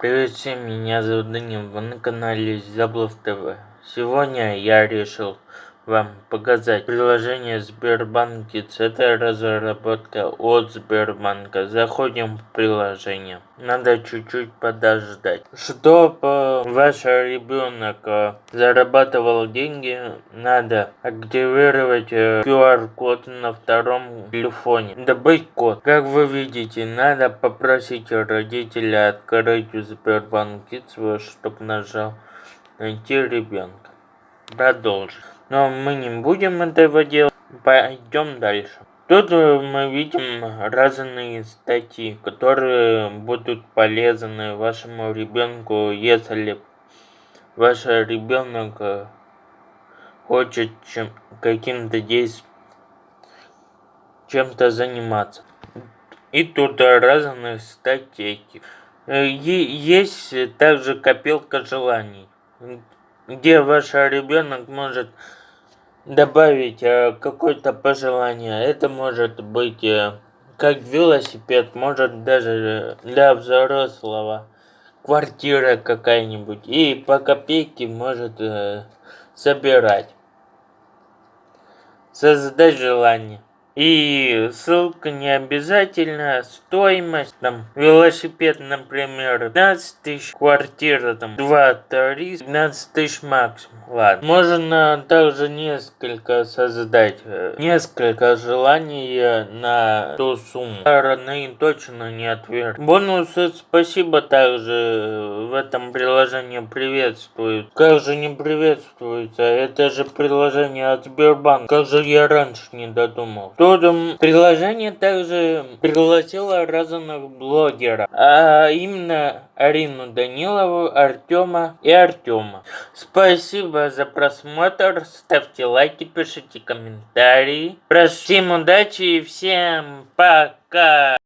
Привет всем, меня зовут Данил, вы на канале Заблов ТВ. Сегодня я решил вам показать приложение Сбербанк Kids. Это разработка от Сбербанка. Заходим в приложение. Надо чуть-чуть подождать. Чтобы ваш ребенок э, зарабатывал деньги, надо активировать QR-код э, на втором телефоне. Добыть код. Как вы видите, надо попросить родителя открыть Сбербанк Kids, чтобы нажал найти ребенка. Продолжить. Но мы не будем этого делать. Пойдем дальше. Тут э, мы видим разные статьи, которые будут полезны вашему ребенку, если ваш ребенок э, хочет чем, каким-то действием, чем-то заниматься. И тут разные статьи. Э, есть также копилка желаний, где ваш ребенок может добавить э, какое-то пожелание. Это может быть э, как велосипед, может даже для взрослого квартира какая-нибудь. И по копейке может э, собирать. Создать желание. И ссылка не обязательно, стоимость, там, велосипед, например, 15 тысяч, квартира, там, 2-3, 15 тысяч максимум. Ладно. Можно также несколько создать, э, несколько желаний на ту сумму. Стороны точно не отверг. Бонусы спасибо также в этом приложении приветствуют. Как же не приветствуется? Это же приложение от Сбербанка. Как же я раньше не додумал. Тут приложение также пригласило разных блогеров, а именно Арину Данилову, Артема и Артема. Спасибо за просмотр, ставьте лайки, пишите комментарии. Всем удачи и всем пока!